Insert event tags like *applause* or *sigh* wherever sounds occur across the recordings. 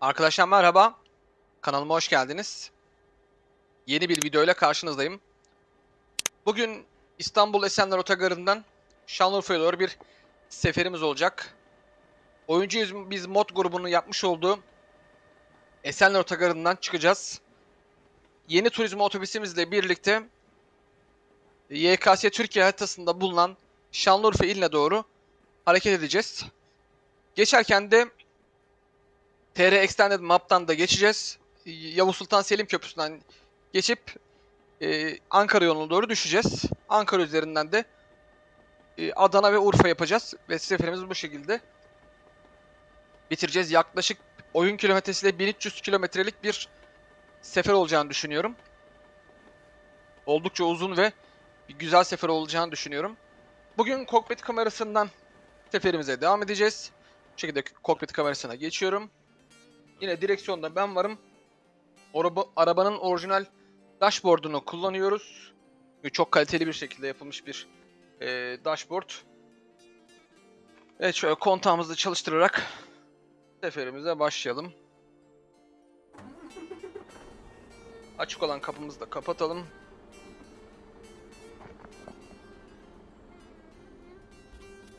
Arkadaşlar merhaba. Kanalıma hoş geldiniz. Yeni bir videoyla karşınızdayım. Bugün İstanbul Esenler Otogarı'ndan Şanlıurfa'ya doğru bir seferimiz olacak. Oyuncuyuz biz mod grubunun yapmış olduğu Esenler Otogarı'ndan çıkacağız. Yeni turizm otobüsümüzle birlikte YKS Türkiye haritasında bulunan Şanlıurfa iline doğru hareket edeceğiz. Geçerken de TR Extended Map'tan da geçeceğiz. Yavuz Sultan Selim Köprüsü'nden geçip e, Ankara yoluna doğru düşeceğiz. Ankara üzerinden de e, Adana ve Urfa yapacağız. Ve seferimiz bu şekilde bitireceğiz. Yaklaşık oyun kilometresiyle 1300 kilometrelik bir sefer olacağını düşünüyorum. Oldukça uzun ve bir güzel sefer olacağını düşünüyorum. Bugün kokpit kamerasından seferimize devam edeceğiz. Bu şekilde kokpit kamerasına geçiyorum. Yine direksiyonda ben varım. Araba, arabanın orijinal dashboard'unu kullanıyoruz. Çok kaliteli bir şekilde yapılmış bir e, dashboard. Evet şöyle kontağımızı çalıştırarak seferimize başlayalım. Açık olan kapımızı da kapatalım.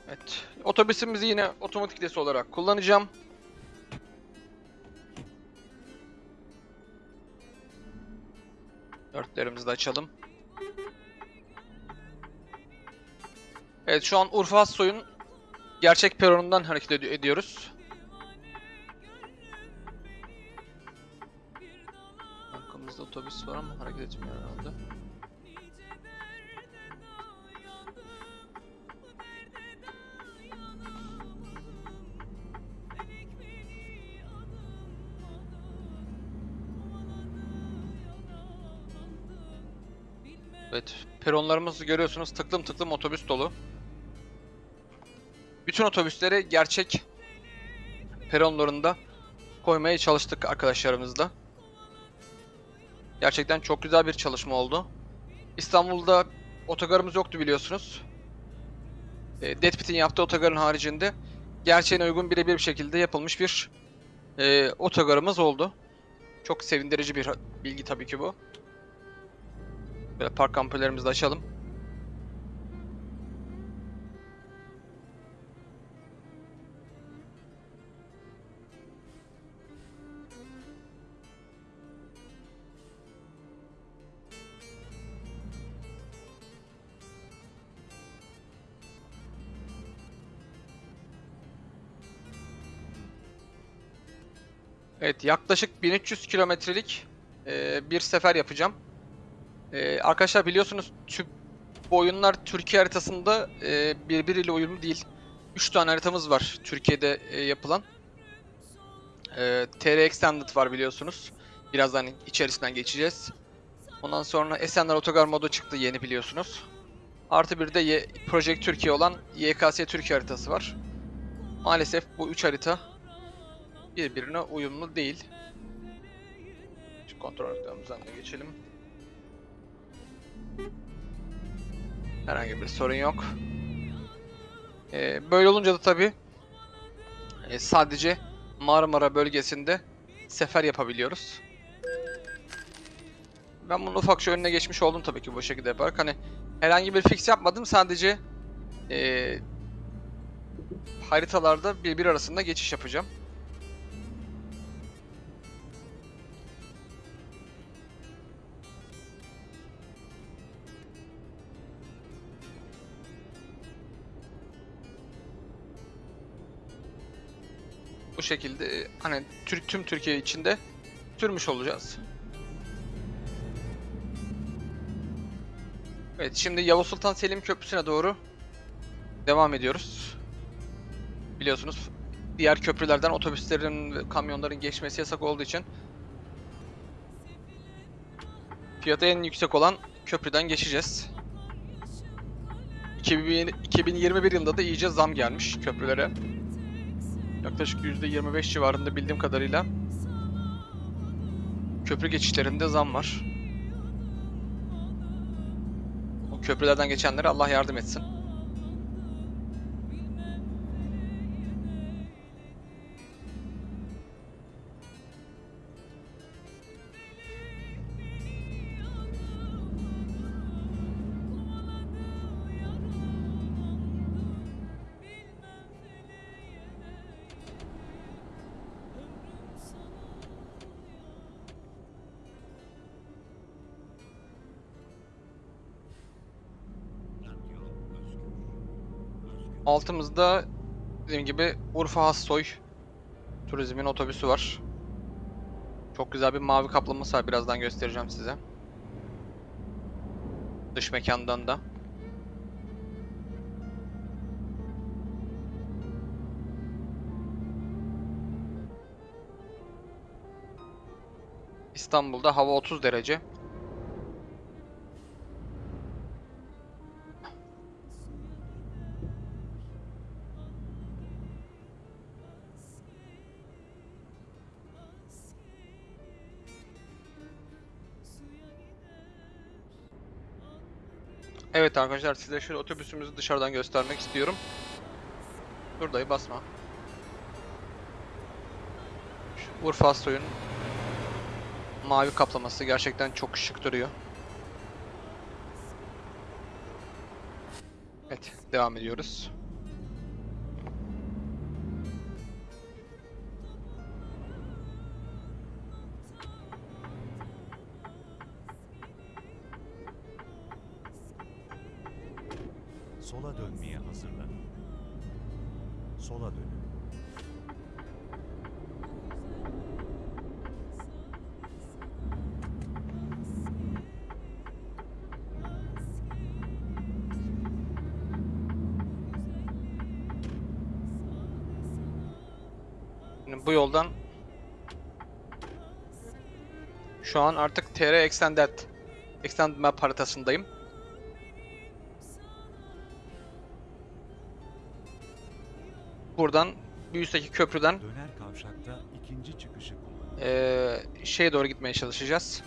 Evet. Otobüsümüzü yine otomatik vites olarak kullanacağım. Dörtlerimizi de açalım. Evet şu an Urfa Soy'un gerçek peronundan hareket ed- ediyoruz. Arkamızda otobüs var ama hareket etmiyor herhalde. Evet, peronlarımızı görüyorsunuz tıklım tıklım otobüs dolu. Bütün otobüsleri gerçek peronlarında koymaya çalıştık arkadaşlarımızla. Gerçekten çok güzel bir çalışma oldu. İstanbul'da otogarımız yoktu biliyorsunuz. E, Deadpit'in yaptığı otogarın haricinde gerçeğine uygun birebir bir şekilde yapılmış bir e, otogarımız oldu. Çok sevindirici bir bilgi tabii ki bu. Böyle park ampullerimizi de açalım. Evet yaklaşık 1300 kilometrelik bir sefer yapacağım. Ee, arkadaşlar biliyorsunuz tüm bu oyunlar Türkiye haritasında e, birbiriyle uyumlu değil. 3 tane haritamız var Türkiye'de e, yapılan. E, TR Extended var biliyorsunuz. Birazdan içerisinden geçeceğiz. Ondan sonra Esenler Otogar modu çıktı yeni biliyorsunuz. Artı bir de Y Project Türkiye olan YKS Türkiye haritası var. Maalesef bu 3 harita birbirine uyumlu değil. Şu kontrol haritamızdan da geçelim. Herhangi bir sorun yok. Ee, böyle olunca da tabi sadece Marmara bölgesinde sefer yapabiliyoruz. Ben bunun ufakça önüne geçmiş oldum tabii ki bu şekilde yaparak. Hani herhangi bir fix yapmadım sadece ee, haritalarda birbir arasında geçiş yapacağım. Bu şekilde hani Türk tüm Türkiye içinde sürmüş olacağız. Evet şimdi Yavuz Sultan Selim Köprüsü'ne doğru devam ediyoruz. Biliyorsunuz diğer köprülerden otobüslerin ve kamyonların geçmesi yasak olduğu için fiyatı en yüksek olan köprüden geçeceğiz. 2021 yılında da iyice zam gelmiş köprülere. Yaklaşık %25 civarında bildiğim kadarıyla köprü geçişlerinde zam var. O köprülerden geçenlere Allah yardım etsin. Altımızda dediğim gibi Urfa Hassoy Turizm'in otobüsü var. Çok güzel bir mavi kaplaması var. Birazdan göstereceğim size. Dış mekandan da. İstanbul'da hava 30 derece. Evet arkadaşlar size şöyle otobüsümüzü dışarıdan göstermek istiyorum. Dur basma. Şu Urfa Assoy'un mavi kaplaması gerçekten çok şık duruyor. Evet devam ediyoruz. Şu an artık TR Extended Extended Map haritasındayım. Buradan bir üstteki köprüden Döner kavşakta ikinci çıkışı eee şeye doğru gitmeye çalışacağız.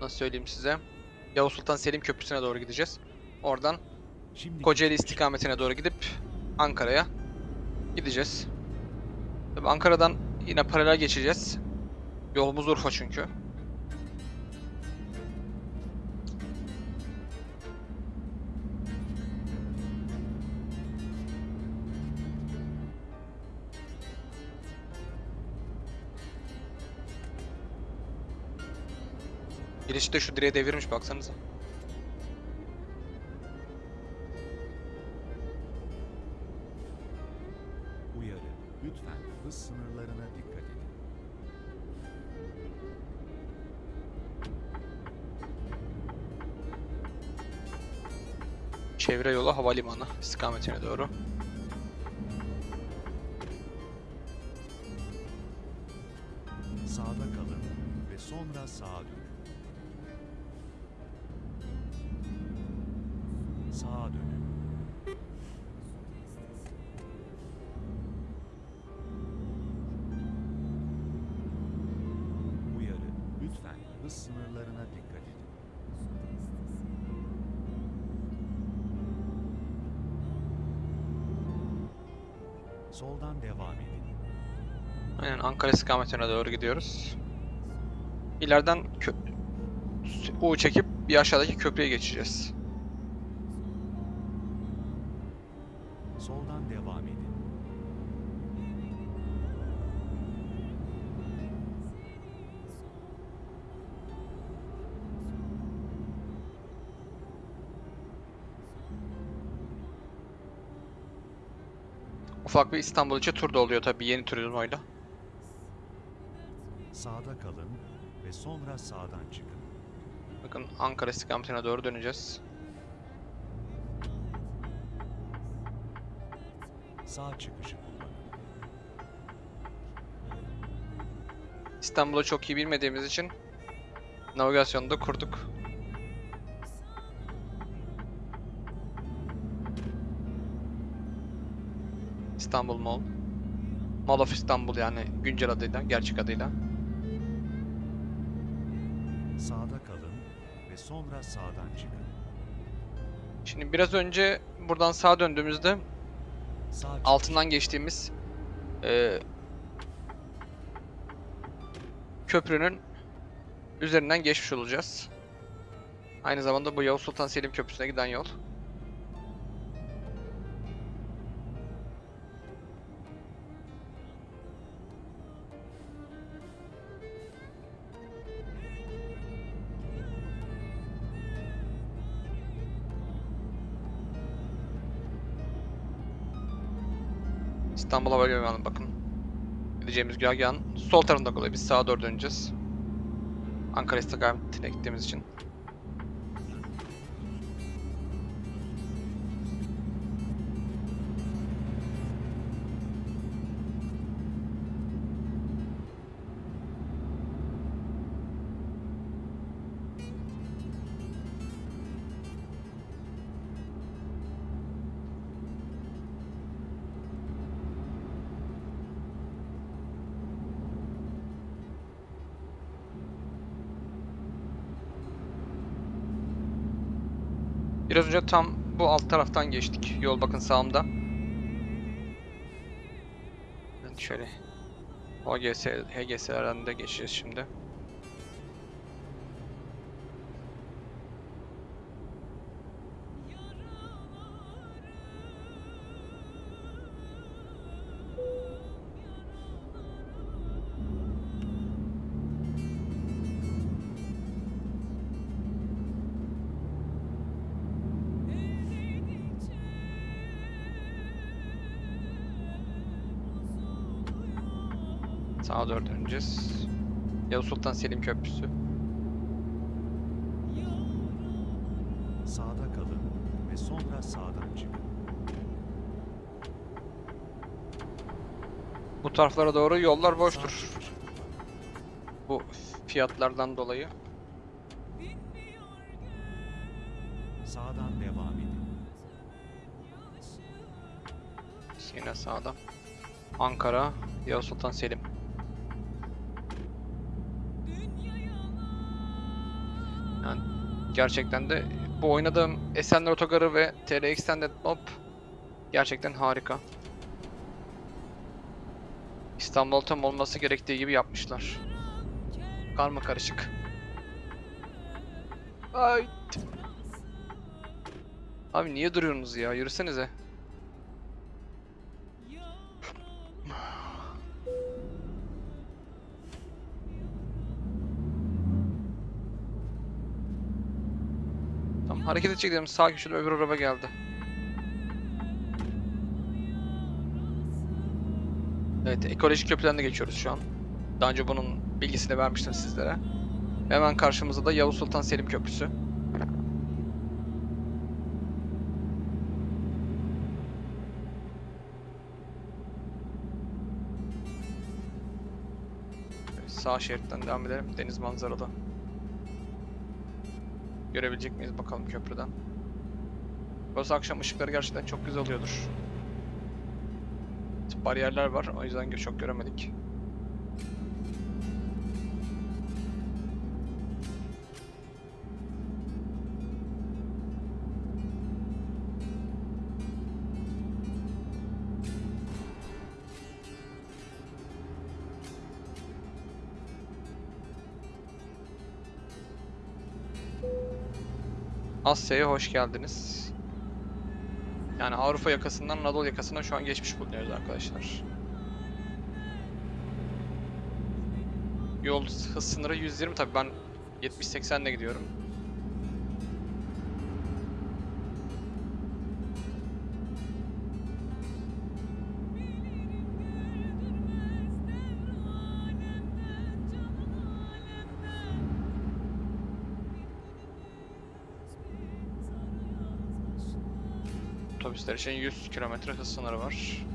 Nasıl söyleyeyim size? Yavuz Sultan Selim Köprüsü'ne doğru gideceğiz. Oradan Şimdi Kocaeli istikametine doğru gidip Ankara'ya gideceğiz. Tabii Ankara'dan yine paralel geçeceğiz. Yolumuz Urfa çünkü. Birisi de şu direğe devirmiş baksanıza. Havalimanı istikametine doğru. Ankara istikametine doğru gidiyoruz. İleriden U çekip bir aşağıdaki köprüye geçeceğiz. Soldan devam edin. Ufak bir İstanbul içi tur da oluyor tabii yeni turizmoyla. Sağda kalın ve sonra sağdan çıkın. Bakın Ankara istikametine doğru döneceğiz. Sağ çıkışı kullanın. İstanbul'u çok iyi bilmediğimiz için navigasyonu da kurduk. İstanbul Mall. Mall of İstanbul yani güncel adıyla, gerçek adıyla. Sağda kalın ve sonra sağdan çıkın. Şimdi biraz önce buradan sağa döndüğümüzde Sağ altından geçtiğimiz eee, köprünün üzerinden geçmiş olacağız. Aynı zamanda bu Yavuz Sultan Selim Köprüsü'ne giden yol. İstanbul Hava Limanı bakın. Gideceğimiz güzergahın sol tarafında kalıyor. Biz sağa doğru döneceğiz. Ankara istikametine gittiğimiz için. Önce tam bu alt taraftan geçtik. Yol bakın sağımda. Evet, şöyle OGS, HGS'lerden de geçeceğiz şimdi. Döneceğiz. Yavuz Sultan Selim Köprüsü. Sağda kalın ve sonra sağdan çıkın. Bu taraflara doğru yollar boştur. Bu fiyatlardan dolayı. Sağdan devam edin. Yine sağda. Ankara, Yavuz Sultan Selim. Gerçekten de bu oynadığım Esenler Otogarı ve TR Extended Map gerçekten harika. İstanbul tam olması gerektiği gibi yapmışlar. Karma karışık. Ay. Abi niye duruyorsunuz ya? Yürüsenize. Hareket edecek dedim. Sağ köşede öbür araba geldi. Evet, ekolojik köprüden de geçiyoruz şu an. Daha önce bunun bilgisini vermiştim sizlere. Hemen karşımızda da Yavuz Sultan Selim Köprüsü. Sağ şeritten devam edelim. Deniz manzaralı. Görebilecek miyiz bakalım köprüden. Burası akşam ışıkları gerçekten çok güzel oluyordur. Bariyerler var o yüzden çok göremedik. Asya'ya hoş geldiniz. Yani Avrupa yakasından Anadolu yakasına şu an geçmiş bulunuyoruz arkadaşlar. Yol hız sınırı 120 tabi ben 70-80 ile gidiyorum. Otobüsler için 100 km hız sınırı var.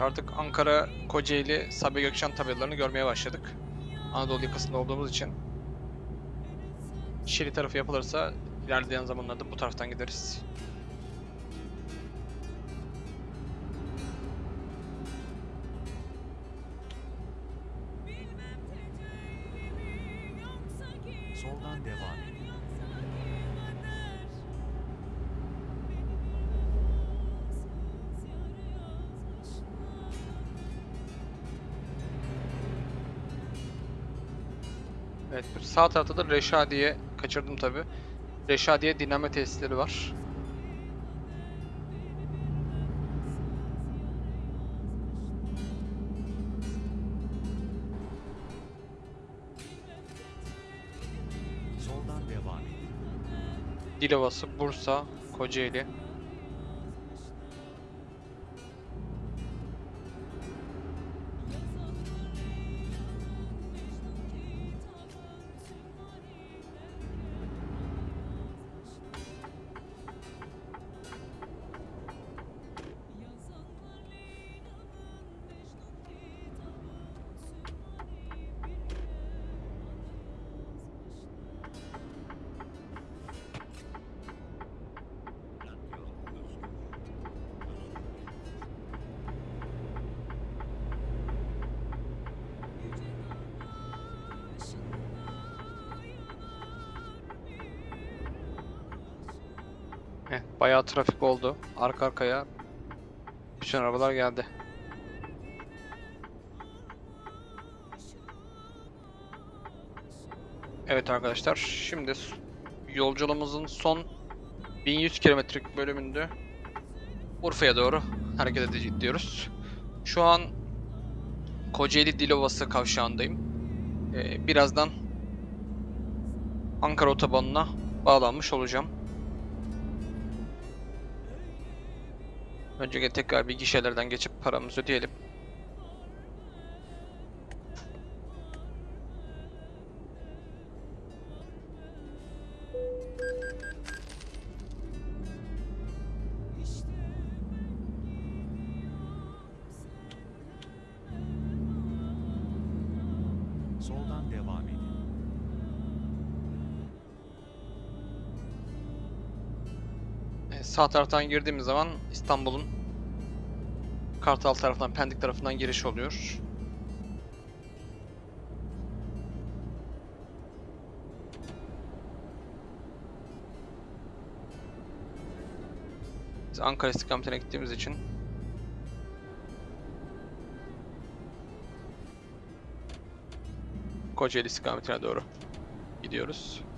Artık Ankara, Kocaeli, Sabiha Gökçen tabelalarını görmeye başladık. Anadolu yakasında olduğumuz için. Şili tarafı yapılırsa ilerleyen zamanlarda bu taraftan gideriz. Sağ tarafta da Reşadiye kaçırdım tabi. Reşadiye dinleme tesisleri var. Dilovası, Bursa, Kocaeli. Bayağı trafik oldu. Arka arkaya bütün arabalar geldi. Evet arkadaşlar, şimdi yolculuğumuzun son 1100 kilometrelik bölümünde Urfa'ya doğru hareket edeceğiz diyoruz. Şu an Kocaeli Dilovası kavşağındayım. Ee, birazdan Ankara otobanına bağlanmış olacağım. Önce tekrar bir gişelerden geçip paramızı ödeyelim. Sağ taraftan girdiğimiz zaman İstanbul'un Kartal tarafından, Pendik tarafından giriş oluyor. Biz Ankara istikametine gittiğimiz için Kocaeli istikametine doğru gidiyoruz.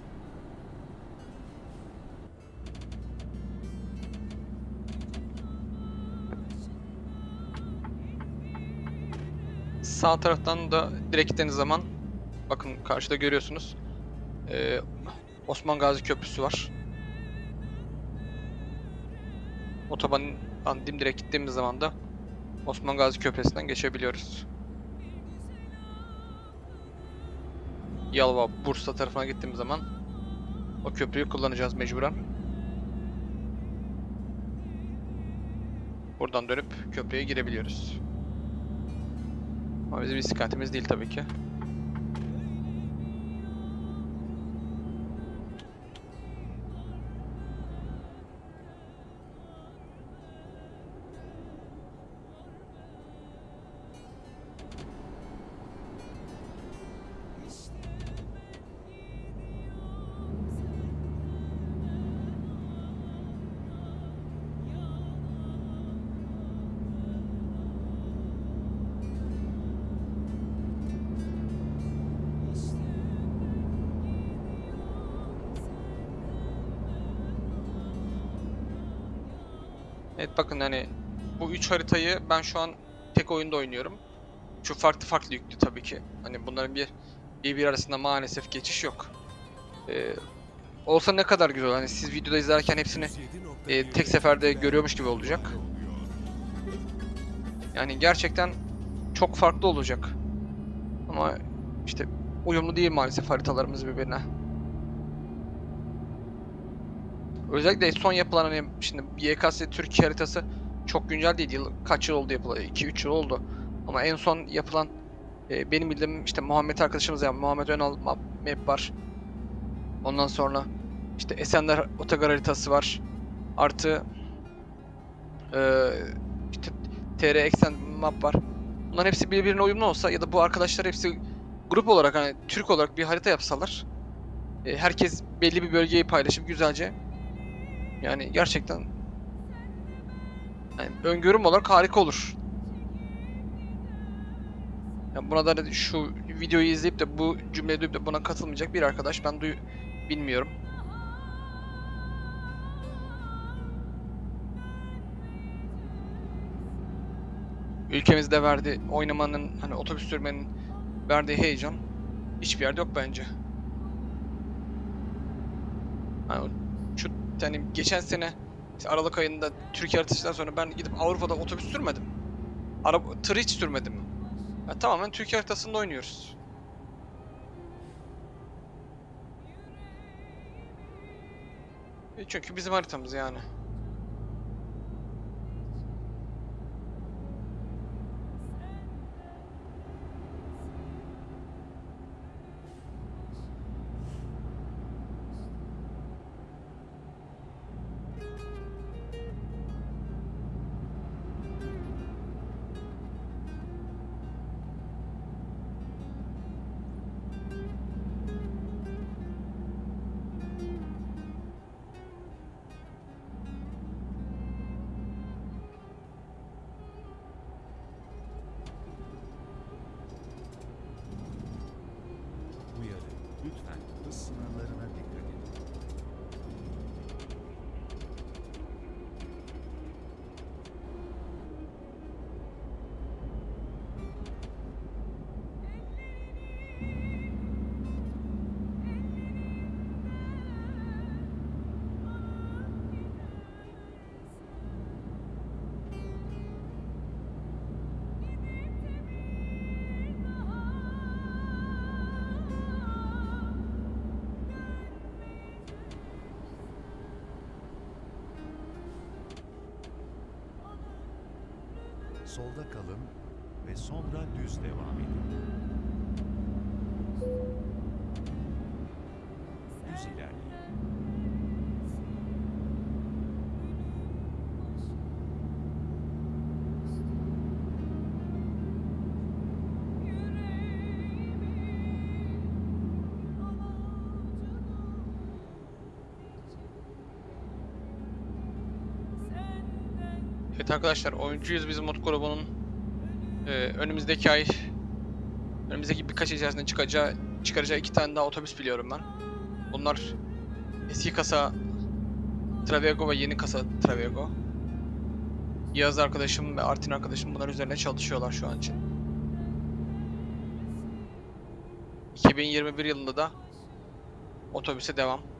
Sağ taraftan da direkt gittiğiniz zaman bakın karşıda görüyorsunuz. Ee, Osman Gazi Köprüsü var. Otobandan dimdirek gittiğimiz zaman da Osman Gazi Köprüsü'nden geçebiliyoruz. Yalova, Bursa tarafına gittiğimiz zaman o köprüyü kullanacağız mecburen. Buradan dönüp köprüye girebiliyoruz. Ama bizim istikametimiz değil tabii ki. Evet bakın hani bu üç haritayı ben şu an tek oyunda oynuyorum. Şu farklı farklı yüklü tabii ki. Hani bunların bir birbiri arasında maalesef geçiş yok. Ee, olsa ne kadar güzel. Hani siz videoda izlerken hepsini e, tek seferde görüyormuş gibi olacak. Yani gerçekten çok farklı olacak. Ama işte uyumlu değil maalesef haritalarımız birbirine. Özellikle son yapılan hani şimdi YKS Türkiye haritası çok güncel değil. Yıl, kaç yıl oldu yapılalı? 2-3 yıl oldu. Ama en son yapılan e, benim bildiğim işte Muhammed arkadaşımız ya Muhammed Önal ma- map var. Ondan sonra işte Esenler otogar haritası var. Artı eee işte TR Extend map var. Bunların hepsi birbirine uyumlu olsa ya da bu arkadaşlar hepsi grup olarak hani Türk olarak bir harita yapsalar e, herkes belli bir bölgeyi paylaşıp güzelce yani gerçekten yani öngörüm olarak harika olur. Yani buna da şu videoyu izleyip de bu cümleyi duyup de buna katılmayacak bir arkadaş ben duy bilmiyorum. Ülkemizde verdiği oynamanın hani otobüs sürmenin verdiği heyecan hiçbir yerde yok bence. Hani o- şu yani geçen sene işte Aralık ayında Türkiye haritasından sonra ben gidip Avrupa'da otobüs sürmedim. Araba tır hiç sürmedim. Ya tamamen Türkiye haritasında oynuyoruz. E Çünkü bizim haritamız yani. Solda kalın ve sonra düz devam edin. Evet arkadaşlar oyuncuyuz biz mod grubunun e, önümüzdeki ay önümüzdeki birkaç ay içerisinde çıkacağı çıkaracağı iki tane daha otobüs biliyorum ben. Bunlar eski kasa Travego ve yeni kasa Travego. Yağız arkadaşım ve Artin arkadaşım bunlar üzerine çalışıyorlar şu an için. 2021 yılında da otobüse devam.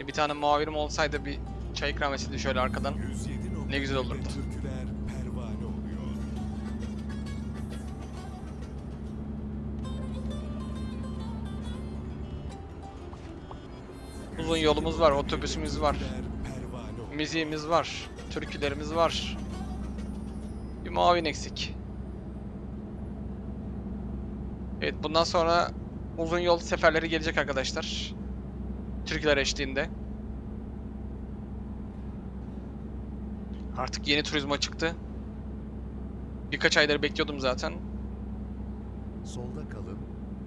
Şimdi bir tane muavirim olsaydı bir çay ikram etseydi şöyle arkadan. Ne güzel olurdu. Uzun yolumuz var, otobüsümüz var, müziğimiz var, türkülerimiz var. Bir muavin eksik. Evet bundan sonra uzun yol seferleri gelecek arkadaşlar. Türküler eşliğinde. Artık yeni turizma çıktı. Birkaç aydır bekliyordum zaten. Solda kalın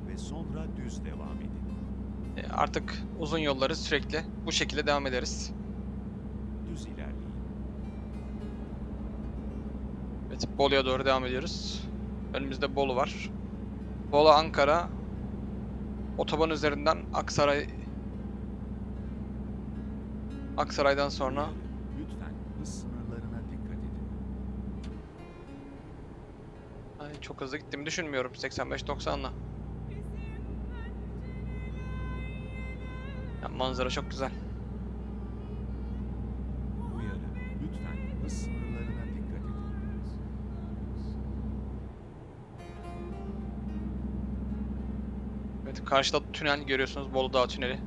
ve sonra düz devam edin. E, Artık uzun yolları sürekli bu şekilde devam ederiz. Düz ilerleyin. Evet, Bolu'ya doğru devam ediyoruz. Önümüzde Bolu var. Bolu Ankara otoban üzerinden Aksaray Aksaray'dan sonra. Lütfen sınırlarına dikkat edin. Ay, çok hızlı gittiğimi düşünmüyorum 85-90'la. Yani manzara çok güzel. Uyarı, lütfen hız sınırlarına dikkat edin. Evet, karşıda tünel görüyorsunuz, Bolu Dağı Tüneli.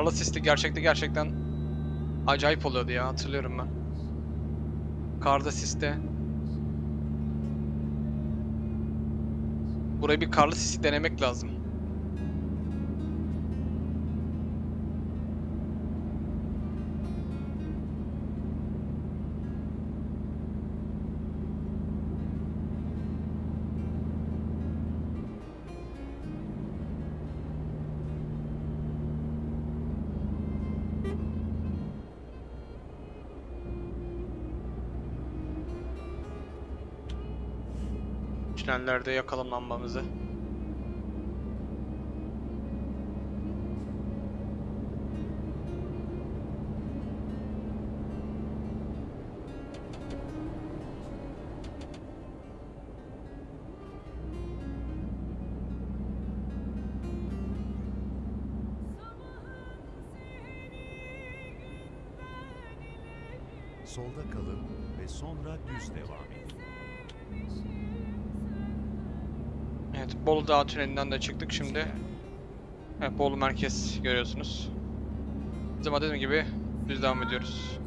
Karlı sisli gerçekte gerçekten acayip oluyordu ya hatırlıyorum ben. Karda siste. Burayı bir karlı sisi denemek lazım. Tünellerde yakalanmamamızı. Solda kalın ve sonra düz devam Bolu Dağı tünelinden de çıktık şimdi. Evet, Bolu merkez görüyorsunuz. Bizim dediğim gibi düz devam ediyoruz.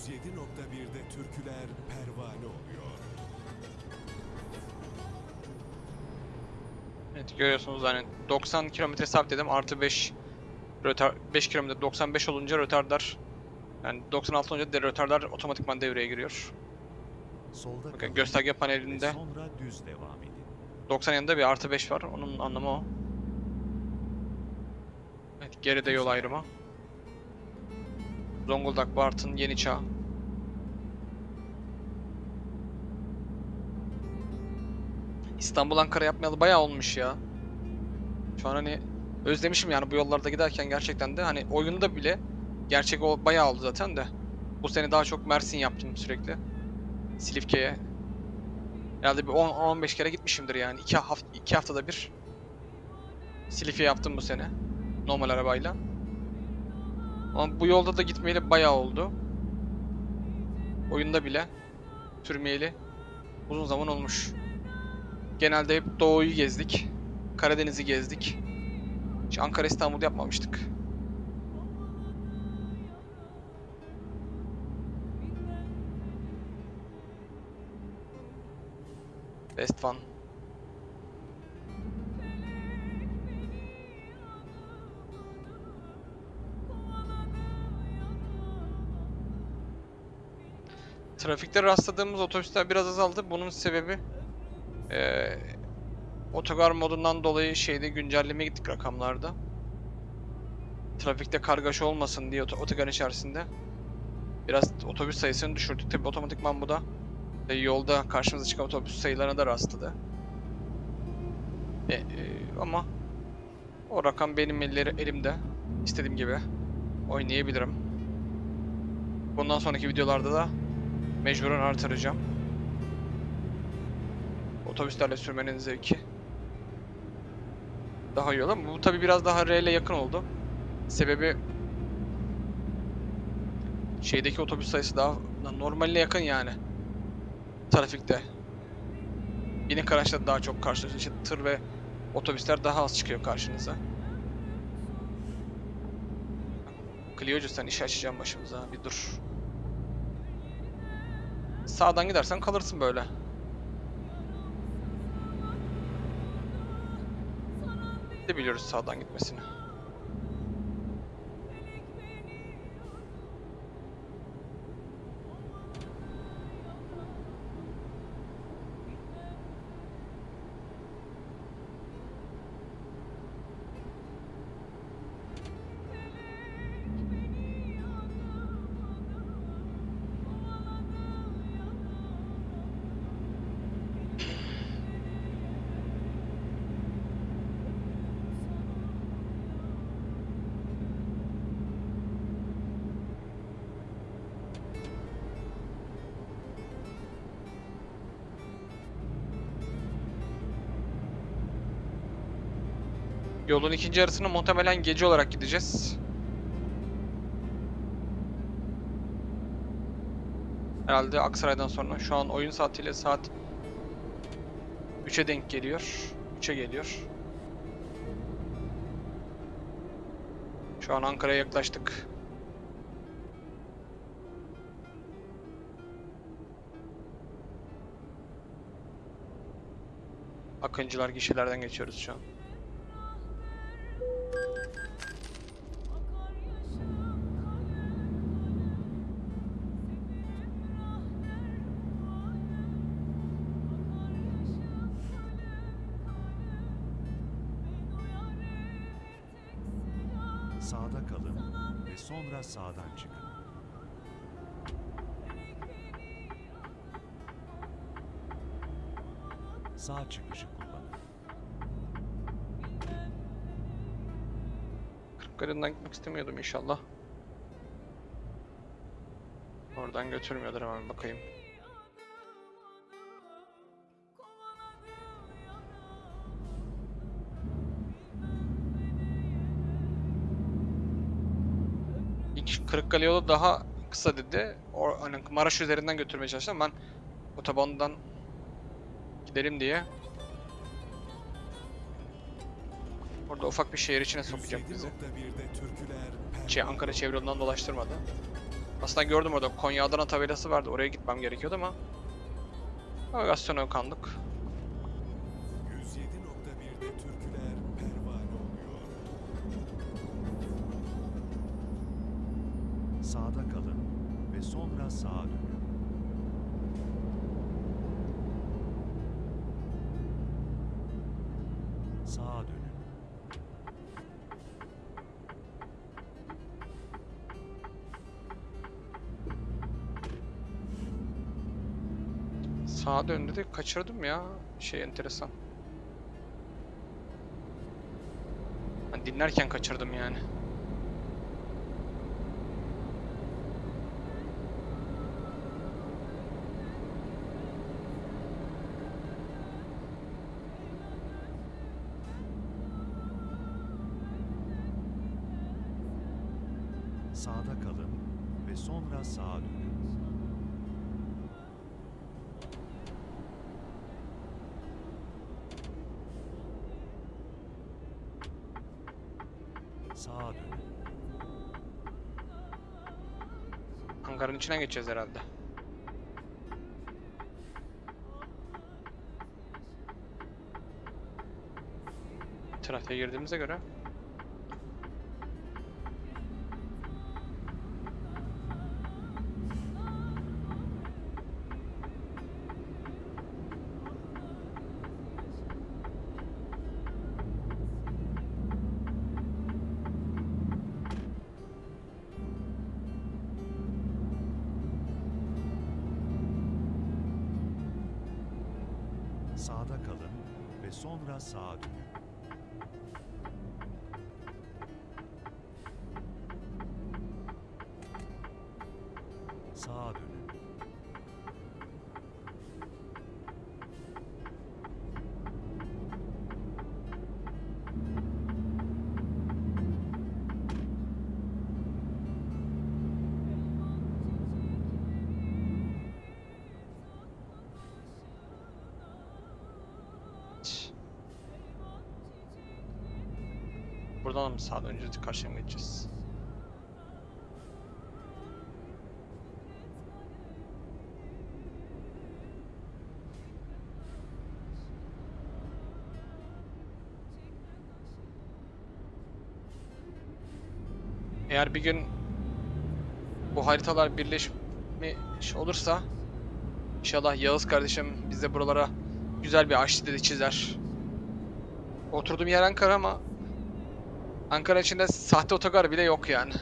...107.1'de türküler pervane oluyor. Evet görüyorsunuz hani 90 km sabit dedim artı 5 rötar 5 km 95 olunca rötardar yani 96 olunca de rötardar otomatikman devreye giriyor. Solda Bakın kalın gösterge panelinde sonra düz devam edin. 90 yanında bir artı 5 var. Onun anlamı o. Evet geride yol ayrımı. Zonguldak, Bartın, Yeniçağ. İstanbul Ankara yapmayalı bayağı olmuş ya. Şu an hani özlemişim yani bu yollarda giderken gerçekten de hani oyunda bile gerçek o bayağı oldu zaten de. Bu sene daha çok Mersin yaptım sürekli. Silifke'ye. Herhalde bir 10-15 kere gitmişimdir yani. 2 hafta iki haftada bir. Silifke yaptım bu sene. Normal arabayla. Ama bu yolda da gitmeyeli bayağı oldu. Oyunda bile sürmeyeli uzun zaman olmuş. Genelde hep Doğu'yu gezdik. Karadeniz'i gezdik. Hiç Ankara İstanbul yapmamıştık. Best One. Trafikte rastladığımız otobüsler biraz azaldı. Bunun sebebi eee otogar modundan dolayı şeyde güncelleme gittik rakamlarda. Trafikte kargaşa olmasın diye oto- otogar içerisinde. Biraz otobüs sayısını düşürdük. Tabi otomatikman bu da e, yolda karşımıza çıkan otobüs sayılarına da rastladı. E, e, ama o rakam benim elleri, elimde. İstediğim gibi oynayabilirim. Bundan sonraki videolarda da mecburen artıracağım. Otobüslerle sürmenin zevki daha iyi olur ama bu tabi biraz daha R ile yakın oldu. Sebebi şeydeki otobüs sayısı daha normaline yakın yani. Trafikte. Binik araçlar daha çok karşılaşıyor. İşte tır ve otobüsler daha az çıkıyor karşınıza. Clio'cu sen işi açacağım başımıza. Bir dur. Sağdan gidersen kalırsın böyle. de biliyoruz sağdan gitmesini. Yolun ikinci yarısını muhtemelen gece olarak gideceğiz. Herhalde Aksaray'dan sonra şu an oyun saatiyle saat 3'e denk geliyor. 3'e geliyor. Şu an Ankara'ya yaklaştık. Akıncılar gişelerden geçiyoruz şu an. İnşallah. Oradan götürmüyordur hemen bakayım. İlk Kırıkkale yolu daha kısa dedi. O, hani Maraş üzerinden götürmeye çalıştım. Ben otobandan gidelim diye. Orada ufak bir şehir içine sokacak bizi. 107.1'de türküler Şey Ankara çevre dolaştırmadı. Aslında gördüm orada Konya Adana tabelası vardı. Oraya gitmem gerekiyordu ama navigasyona kandık. 107.1'de türküler pervane oluyor. Sağda kalın ve sonra sağa dönün. Sağa dön dedi. Kaçırdım ya. Şey enteresan. Ben dinlerken kaçırdım yani. Sağda kalın ve sonra sağa dönün. Sağa dönün. İçinden geçeceğiz herhalde. Trafiğe girdiğimize göre Mı sağa döneceğiz? Karşıya geçeceğiz? Eğer bir gün bu haritalar birleşmiş olursa inşallah Yağız kardeşim bize buralara güzel bir ağaç dedi çizer. Oturduğum yer Ankara ama Ankara içinde sahte otogar bile yok yani.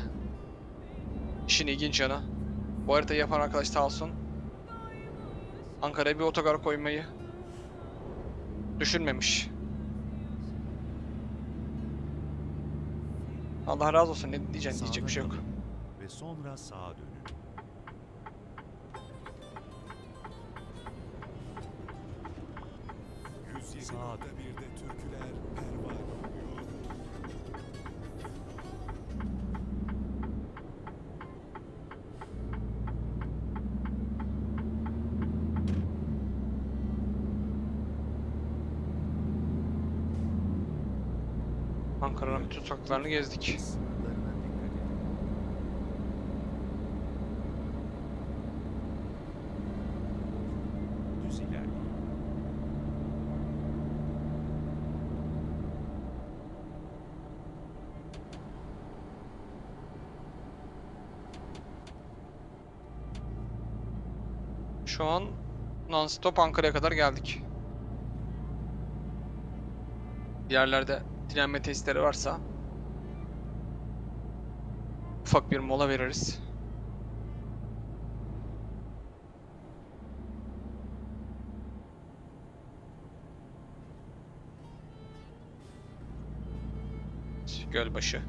İşin ilginç yanı. Bu haritayı yapan arkadaş sağ olsun. Ankara'ya bir otogar koymayı düşünmemiş. Allah razı olsun ne diyeceksin diyecek bir şey yok. Ve sonra sağa dönün. Sağa dön. Sokaklarını gezdik. Şu an non-stop Ankara'ya kadar geldik. Yerlerde dinlenme testleri varsa ufak bir mola veririz. Gölbaşı.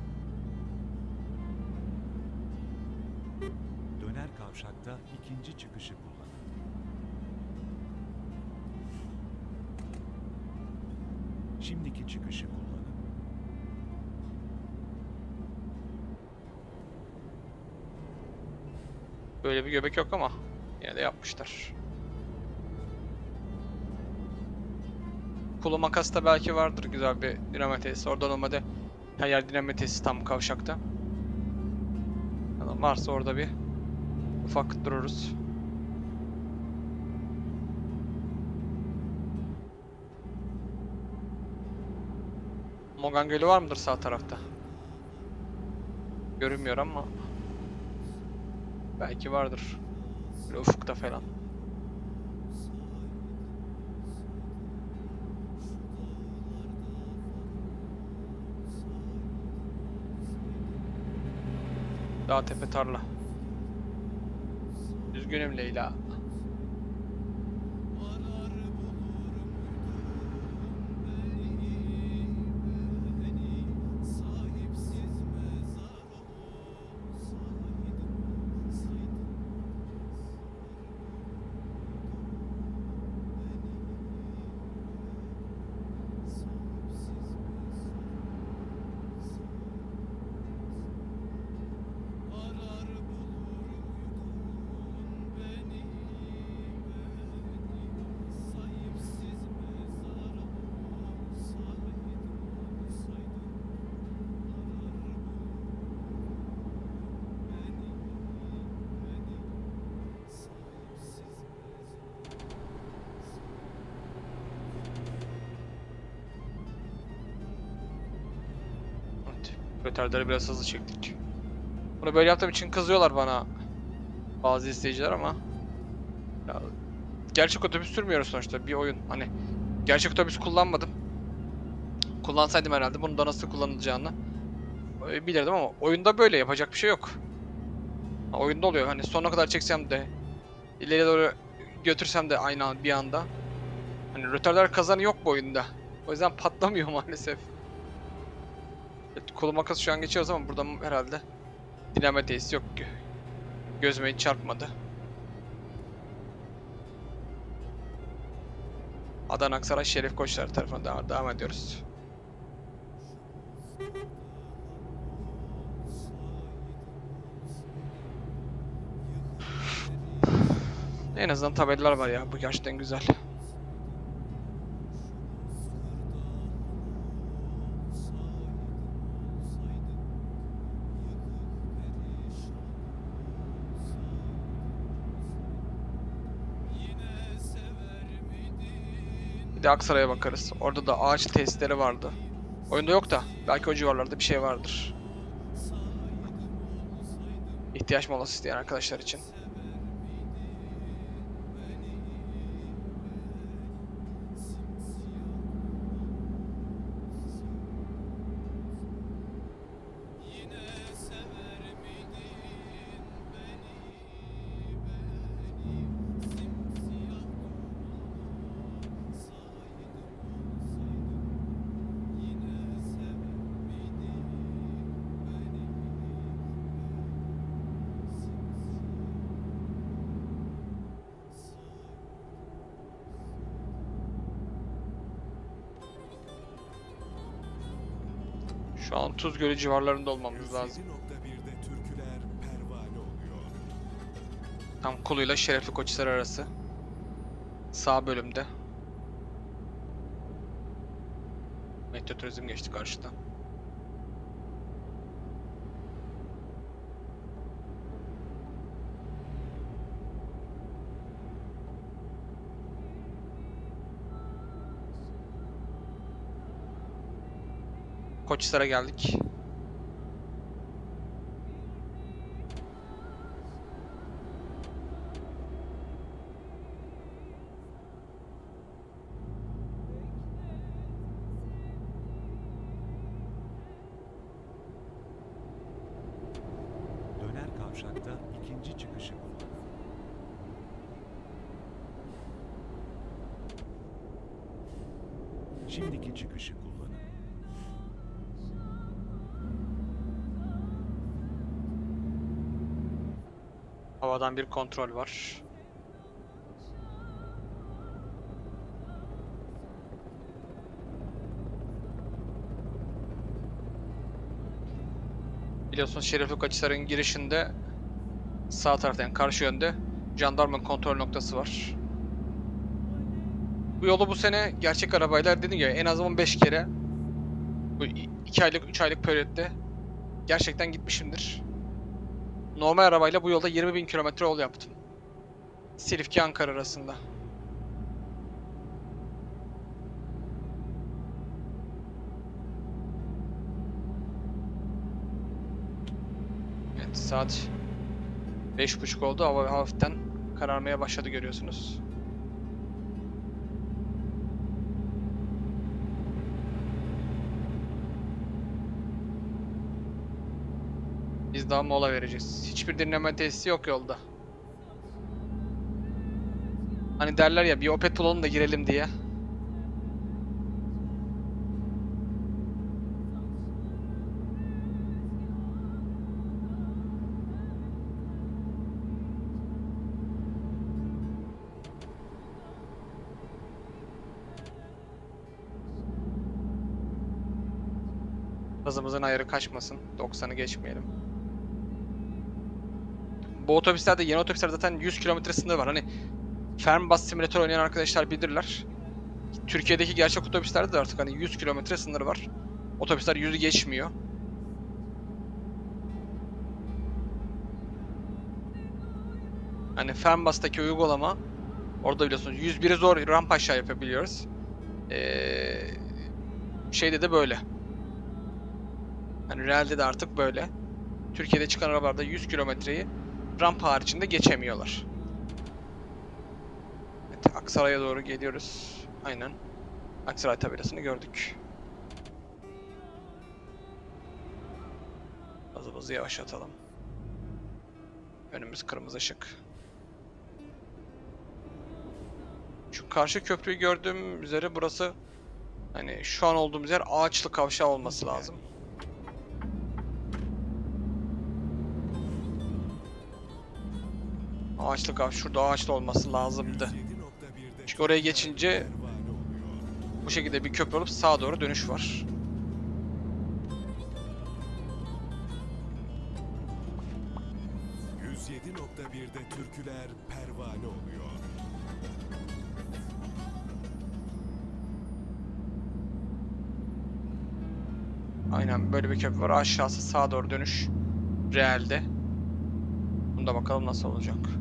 Döner kavşakta ikinci çıkışı kullanın. Şimdiki çıkışı kullanın. Böyle bir göbek yok ama yine de yapmışlar. Kulu makasta belki vardır güzel bir dinamo tesisi. Oradan olmadı. Her yer dinamo tesisi tam kavşakta. Yani varsa orada bir ufak dururuz. Mogan Gölü var mıdır sağ tarafta? Görünmüyor ama belki vardır. Böyle ufukta falan. Dağ tepe tarla. Üzgünüm Leyla. Rötarları biraz hızlı çektik. Bunu böyle yaptığım için kızıyorlar bana. Bazı izleyiciler ama. Ya, gerçek otobüs sürmüyoruz sonuçta bir oyun. Hani gerçek otobüs kullanmadım. Kullansaydım herhalde bunu da nasıl kullanılacağını e, bilirdim ama oyunda böyle yapacak bir şey yok. Ha, Oyunda oluyor hani sonuna kadar çeksem de ileri doğru götürsem de aynı an bir anda. Hani rötarlar kazanı yok bu oyunda. O yüzden *laughs* patlamıyor maalesef. Evet, kolu makas şu an geçiyoruz ama burada herhalde dinleme tesisi yok. Gö- Gözüme hiç çarpmadı. Adana Aksaray Şerif Koçlar tarafına devam, devam ediyoruz. En azından tabelalar var ya. Bu gerçekten güzel. Bir de Aksaray'a bakarız. Orada da ağaç testleri vardı. Oyunda yok da belki o civarlarda bir şey vardır. İhtiyaç molası isteyen arkadaşlar için. Tuz Gölü civarlarında olmamız lazım. 107.1'de türküler pervane oluyor. Tam Kulu'yla Şerefli Koçhisar arası. Sağ bölümde. Metro Turizm geçti karşıdan. Koçhisar'a geldik. Şimdiki çıkışı Havadan bir kontrol var. Biliyorsunuz Şerefli Kaçhisar'ın girişinde sağ tarafta yani karşı yönde jandarma kontrol noktası var. Bu yolu bu sene gerçek arabaylar dediğim gibi en az 15 kere bu 2 aylık 3 aylık periyotte gerçekten gitmişimdir. Normal arabayla bu yolda 20.000 kilometre yol yaptım. Silifke Ankara arasında. Evet saat 5.30 oldu. Hava hafiften kararmaya başladı görüyorsunuz. Daha mola vereceğiz. Hiçbir dinleme tesisi yok yolda. Hani derler ya bir Opet bulalım da girelim diye. Hızımızın ayarı kaçmasın. 90'ı geçmeyelim. Bu otobüslerde yeni otobüslerde zaten 100 km sınırı var. Hani Fernbus Simulator oynayan arkadaşlar bilirler. Türkiye'deki gerçek otobüslerde de artık hani 100 km sınırı var. Otobüsler 100'ü geçmiyor. Hani Fernbus'taki uygulama orada biliyorsunuz 101'i zor rampa aşağı yapabiliyoruz. Ee, şeyde de böyle. Hani realde de artık böyle. Türkiye'de çıkan arabalarda 100 kilometreyi rampa haricinde geçemiyorlar. Evet, Aksaray'a doğru geliyoruz. Aynen. Aksaray tabelasını gördük. Hızımızı yavaşlatalım. Önümüz kırmızı ışık. Şu karşı köprüyü gördüğüm üzere burası Hani şu an olduğumuz yer ağaçlı kavşağı olması lazım. Ağaçlı kav şurada ağaçlı olması lazımdı. 107.1'de Çünkü oraya geçince bu şekilde bir köprü olup sağa doğru dönüş var. %107.1'de türküler pervane oluyor. Aynen böyle bir köprü var. Aşağısı sağa doğru dönüş. Realde. Bunda bakalım nasıl olacak.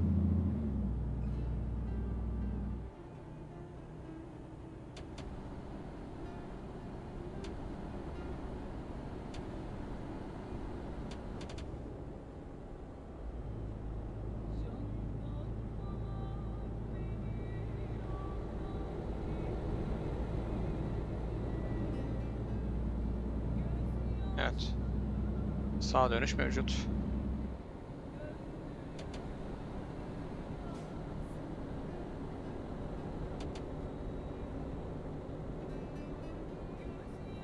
Dönüş mevcut.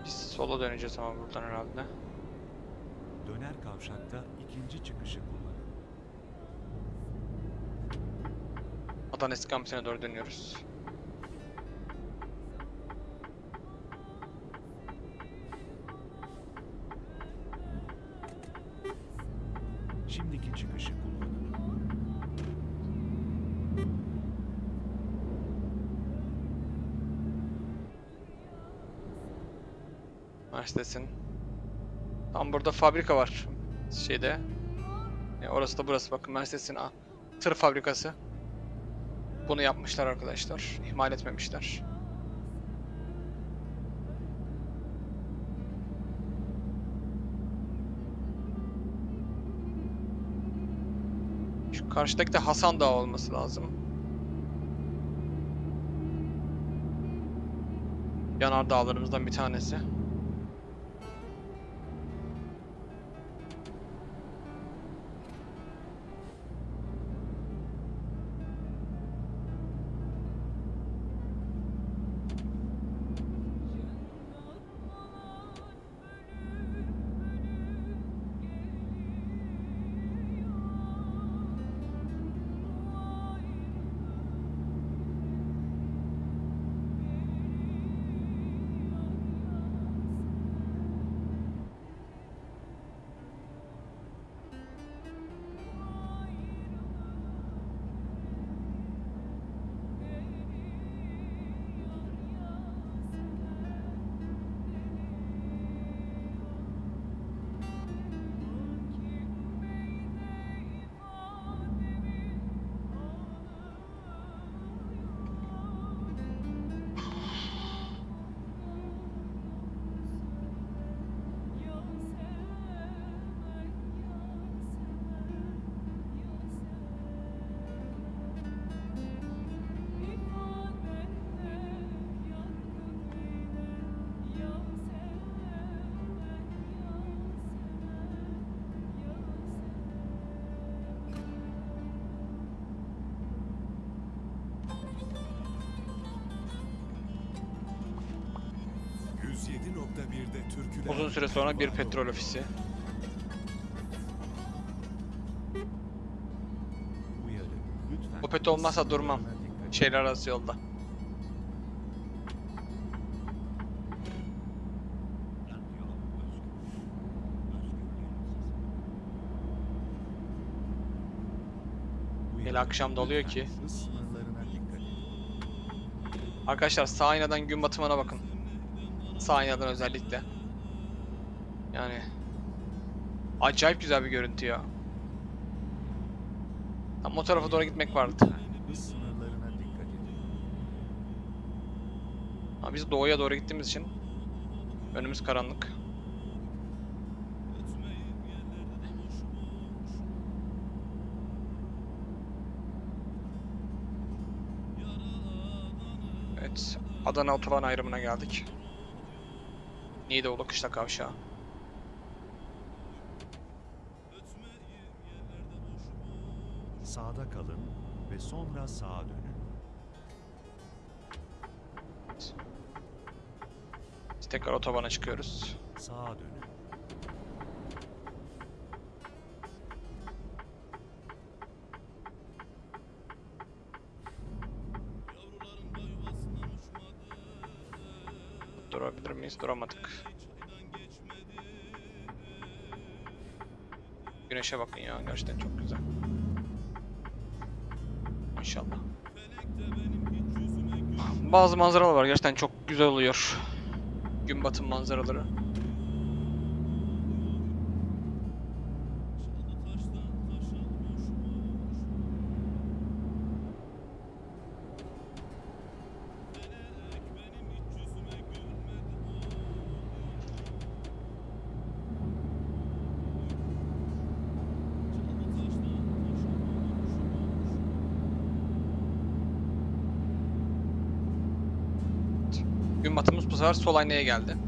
Biz sola döneceğiz ama buradan herhalde. Döner kavşakta ikinci çıkışı kullanın. Adana eski kampüsüne doğru dönüyoruz. Şimdiki çıkışı kullanın. Mercedes'in. Tam burada fabrika var. Şeyde. E, orası da burası bakın Mercedes'in a- tır fabrikası. Bunu yapmışlar arkadaşlar. İhmal etmemişler. Şu karşıdaki de Hasan Dağı olması lazım. Yanar dağlarımızdan bir tanesi. Sonra bir petrol ofisi. Opet olmazsa durmam. Şehirler arası yolda. Hele akşam da oluyor Lütfen ki. Arkadaşlar sağ aynadan gün batımına bakın. Sağ aynadan özellikle. Yani acayip güzel bir görüntü ya. Tam o tarafa doğru gitmek vardı. Ama biz doğuya doğru gittiğimiz için önümüz karanlık. Evet, Adana otoban ayrımına geldik. Niğdeoğlu Kışla Kavşağı. Sağda kalın ve sonra sağa dönün. Biz tekrar otobana çıkıyoruz. Sağa dönün. Durabilir miyiz? Duramadık. Güneşe bakın ya. Gerçekten çok güzel. Bazı manzaralar var. Gerçekten çok güzel oluyor. Gün batım manzaraları. Gün batımımız bu sefer sol geldi.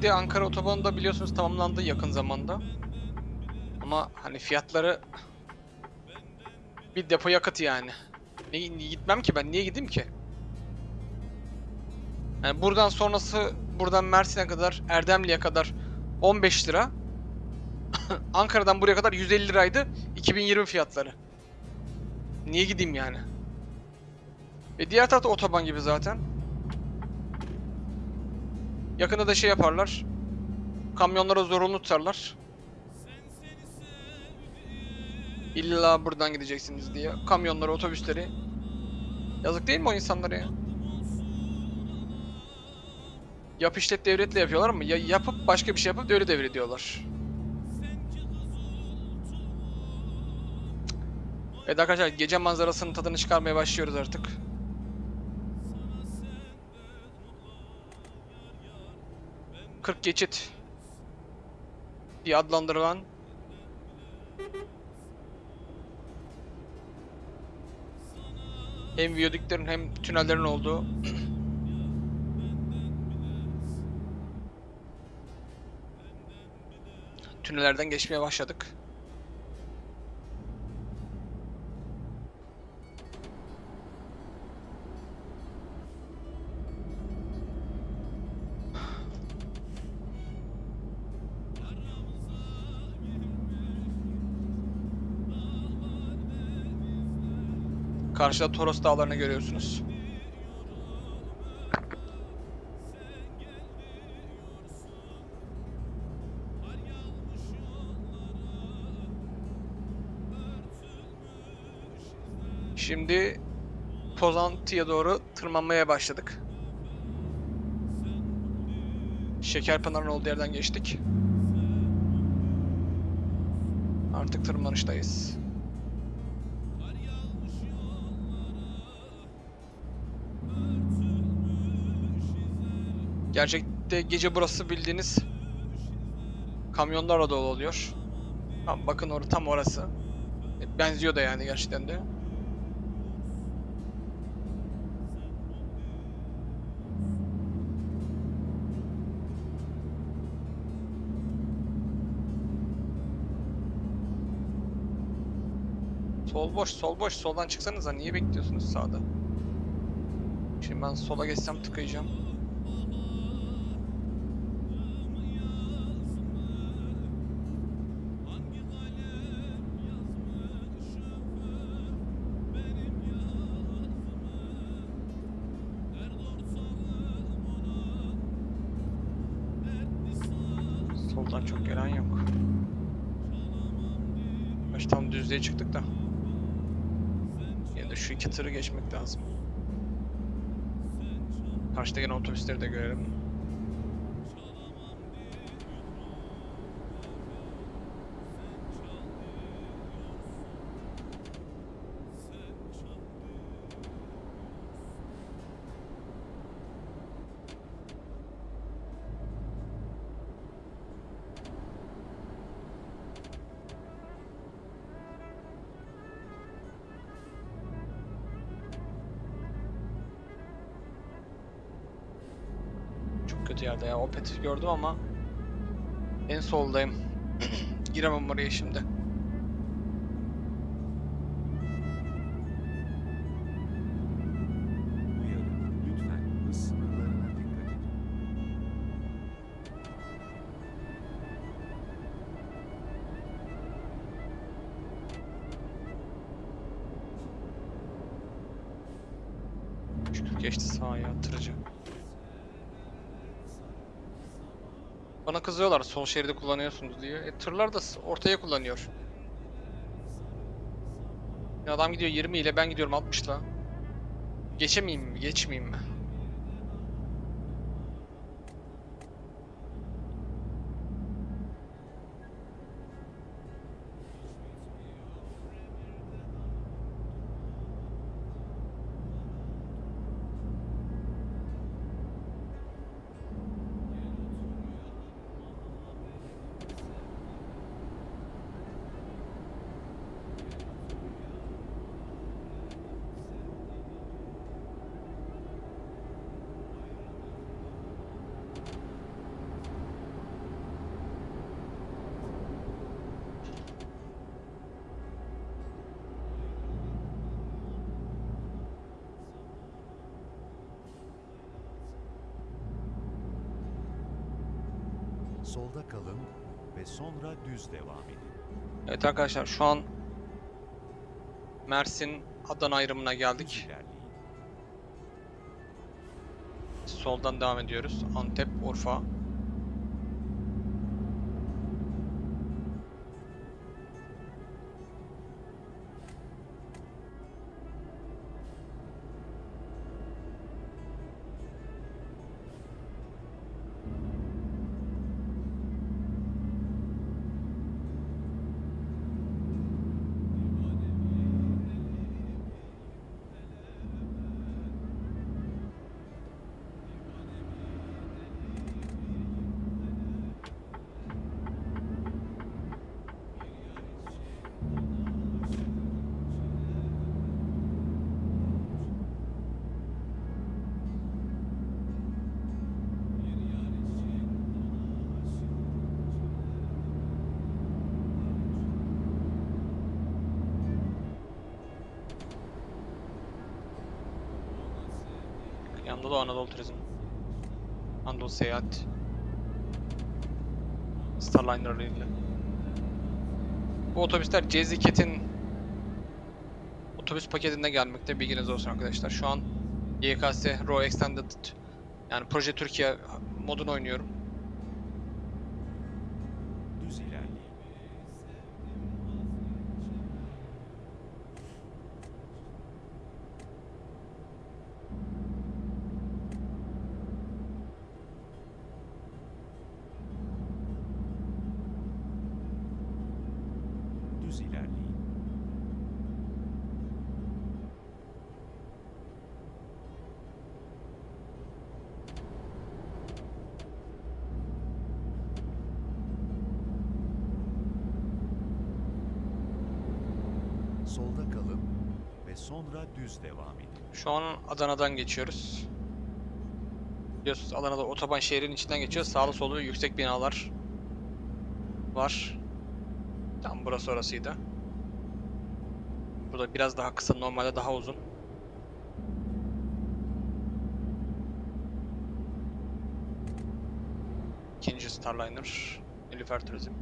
Niğde Ankara otobanı da biliyorsunuz tamamlandı yakın zamanda. Ama hani fiyatları bir depo yakıt yani. Ne, gitmem ki ben niye gideyim ki? Yani buradan sonrası buradan Mersin'e kadar Erdemli'ye kadar 15 lira. *coughs* Ankara'dan buraya kadar 150 liraydı 2020 fiyatları. Niye gideyim yani? Ve diğer tarafta otoban gibi zaten. Yakında da şey yaparlar. Kamyonlara zorunlu tutarlar. İlla buradan gideceksiniz diye. Kamyonları, otobüsleri. Yazık değil mi o insanlara ya? Yap işlet devletle yapıyorlar ama ya yapıp başka bir şey yapıp devlet devrediyorlar. Evet arkadaşlar gece manzarasının tadını çıkarmaya başlıyoruz artık. Kırk geçit diye adlandırılan hem viyadüklerin hem tünellerin olduğu tünellerden geçmeye başladık. Karşıda Toros Dağları'nı görüyorsunuz. Şimdi Pozantı'ya doğru tırmanmaya başladık. Şekerpınar'ın olduğu yerden geçtik. Artık tırmanıştayız. Gerçekte gece burası bildiğiniz kamyonlarla dolu oluyor. Bakın orada tam orası. E, Benziyor da yani gerçekten de. Sol boş, sol boş. Soldan çıksanıza. Niye bekliyorsunuz sağda? Şimdi ben sola geçsem tıkayacağım. Soldan çok gelen yok. Baş tam düzlüğe çıktık da. Yine de şu iki tırı geçmek lazım. Karşıda gene otobüsleri de görelim. Opet'i gördüm ama en soldayım. *clears throat* Giremem oraya şimdi. Sol şeridi kullanıyorsunuz diye. E, tırlar da ortaya kullanıyor. Ya adam gidiyor 20 ile ben gidiyorum 60 ile. Geçemeyeyim mi? Geçmeyeyim mi? Solda kalın ve sonra düz devam edin. Evet arkadaşlar şu an Mersin Adana ayrımına geldik. Soldan devam ediyoruz. Antep, Urfa. Seyahat. Starliner ile. Bu otobüsler Ceziket'in otobüs paketinde gelmekte bilginiz olsun arkadaşlar. Şu an YKS Raw Extended yani Proje Türkiye modunu oynuyorum. Düz ilerleyin. Düz ilerleyin. Solda kalın ve sonra düz devam edin. Şu an Adana'dan geçiyoruz. Biliyorsunuz Adana'da otoban şehrin içinden geçiyor. Sağlı solu yüksek binalar var. Tam burası orasıydı. Burada biraz daha kısa, normalde daha uzun. İkinci Starliner, Nilüfer Turizm.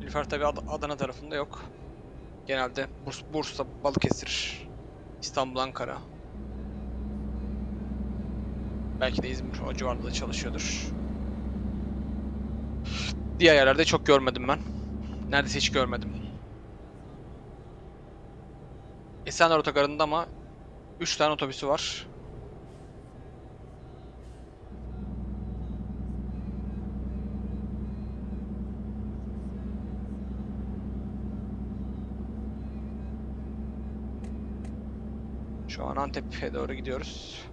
Nilüfer tabi Adana tarafında yok. Genelde Burs Bursa, Balıkesir, İstanbul, Ankara. Belki de İzmir o civarda da çalışıyordur. Diğer yerlerde çok görmedim ben. Neredeyse hiç görmedim. Esenler Otogarı'nda ama 3 tane otobüsü var. an Antep'e doğru gidiyoruz.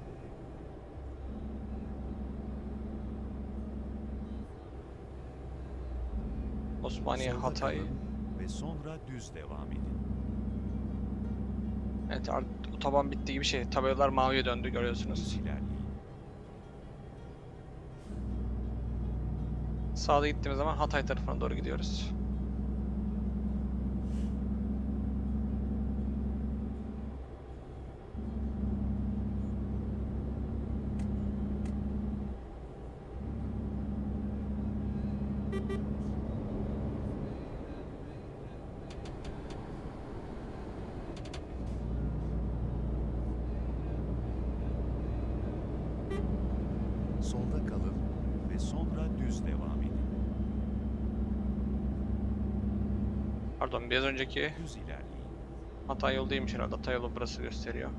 Osmaniye, Sonra Hatay. Ve sonra düz devam edin. Evet, otoban bitti gibi şey. Tabelalar maviye döndü görüyorsunuz. Sağda gittiğimiz zaman Hatay tarafına doğru gidiyoruz. Önceki. Hatay yolu değilmiş herhalde. Hatay yolu burası gösteriyor.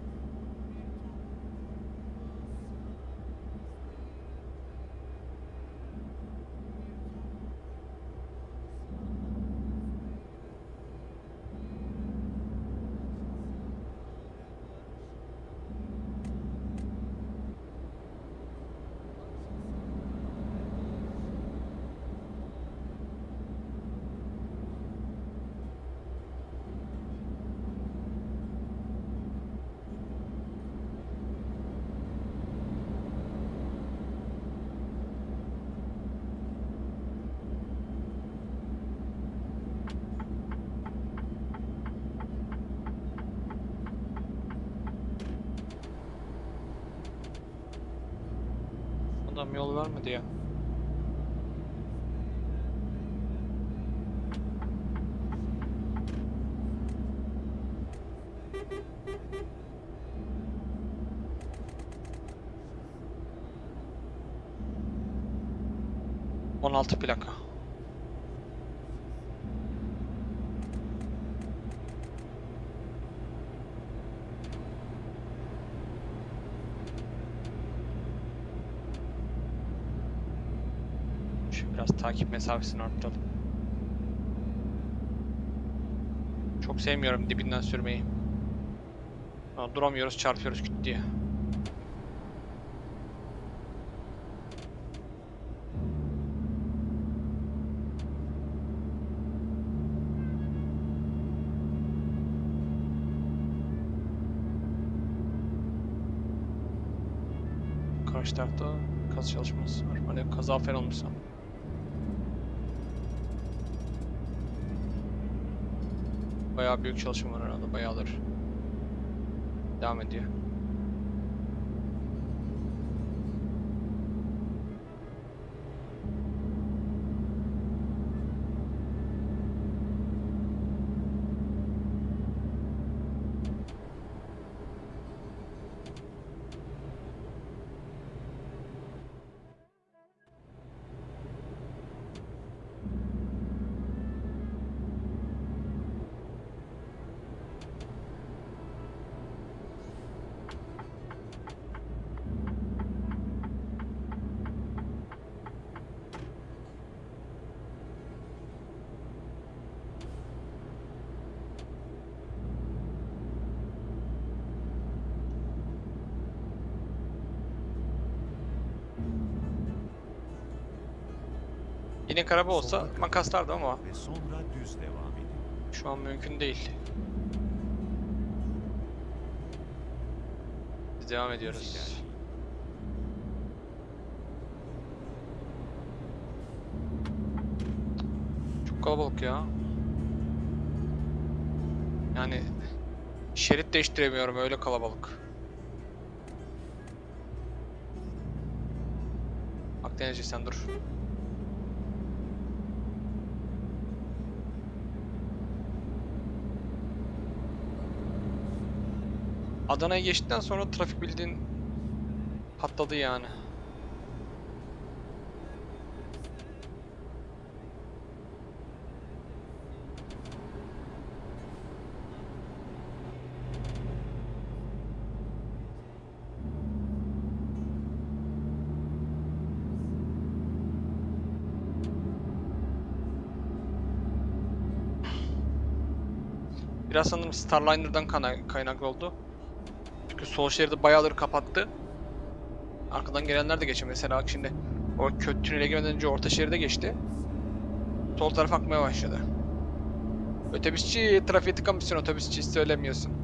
Adam yol vermedi ya. On altı plaka. Şu biraz takip mesafesini arttıralım. Çok sevmiyorum dibinden sürmeyi. Duramıyoruz, çarpıyoruz küt diye. Karşı tarafta kaz çalışması var. Hani kaza falan olmuşsa. Büyük çalışma var herhalde. Bayağıdır. Devam ediyor. Yine araba olsa makaslardı ama Ve sonra düz devam edin. şu an mümkün değil. Biz devam ediyoruz. Çok kalabalık ya. Yani şerit değiştiremiyorum öyle kalabalık. Akdenizci sen dur. Adana'ya geçtikten sonra trafik bildiğin patladı yani. Biraz sanırım Starliner'dan kaynaklı oldu. Çünkü sol şeridi bayağıdır kapattı. Arkadan gelenler de geçiyor. Mesela bak şimdi o kötü tünele girmeden önce orta şeride geçti. Sol taraf akmaya başladı. Otobüsçü, trafiğe tıkamışsın otobüsçü hiç söylemiyorsun.